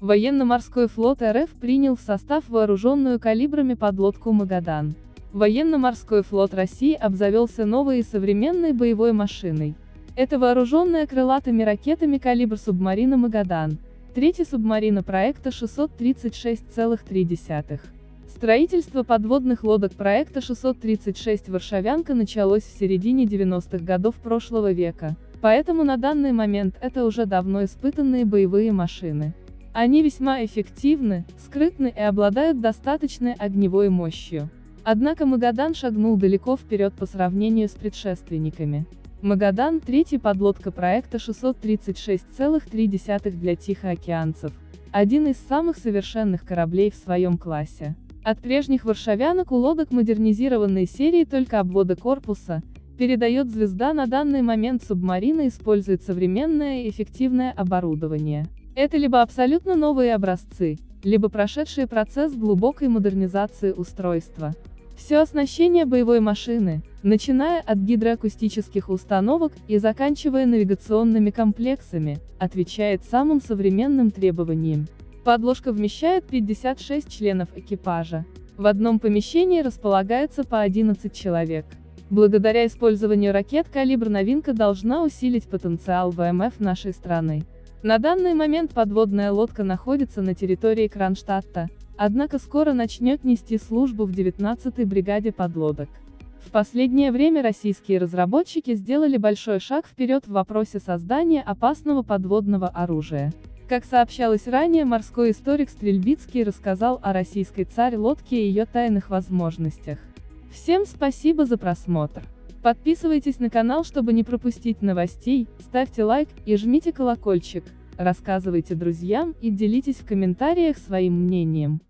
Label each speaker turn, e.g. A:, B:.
A: Военно-морской флот РФ принял в состав вооруженную калибрами подлодку «Магадан». Военно-морской флот России обзавелся новой и современной боевой машиной. Это вооруженная крылатыми ракетами калибр субмарина «Магадан», третья субмарина проекта 636,3. Строительство подводных лодок проекта 636 «Варшавянка» началось в середине 90-х годов прошлого века, поэтому на данный момент это уже давно испытанные боевые машины. Они весьма эффективны, скрытны и обладают достаточной огневой мощью. Однако Магадан шагнул далеко вперед по сравнению с предшественниками. Магадан – третья подлодка проекта 636,3 для тихоокеанцев, один из самых совершенных кораблей в своем классе. От прежних варшавянок у лодок модернизированной серии только обвода корпуса, передает звезда на данный момент субмарина использует современное и эффективное оборудование. Это либо абсолютно новые образцы, либо прошедшие процесс глубокой модернизации устройства. Все оснащение боевой машины, начиная от гидроакустических установок и заканчивая навигационными комплексами, отвечает самым современным требованиям. Подложка вмещает 56 членов экипажа. В одном помещении располагается по 11 человек. Благодаря использованию ракет калибр новинка должна усилить потенциал ВМФ нашей страны. На данный момент подводная лодка находится на территории Кронштадта, однако скоро начнет нести службу в 19-й бригаде подлодок. В последнее время российские разработчики сделали большой шаг вперед в вопросе создания опасного подводного оружия. Как сообщалось ранее, морской историк Стрельбицкий рассказал о российской царь-лодке и ее тайных возможностях. Всем спасибо за просмотр. Подписывайтесь на канал, чтобы не пропустить новостей, ставьте лайк и жмите колокольчик, рассказывайте друзьям и делитесь в комментариях своим мнением.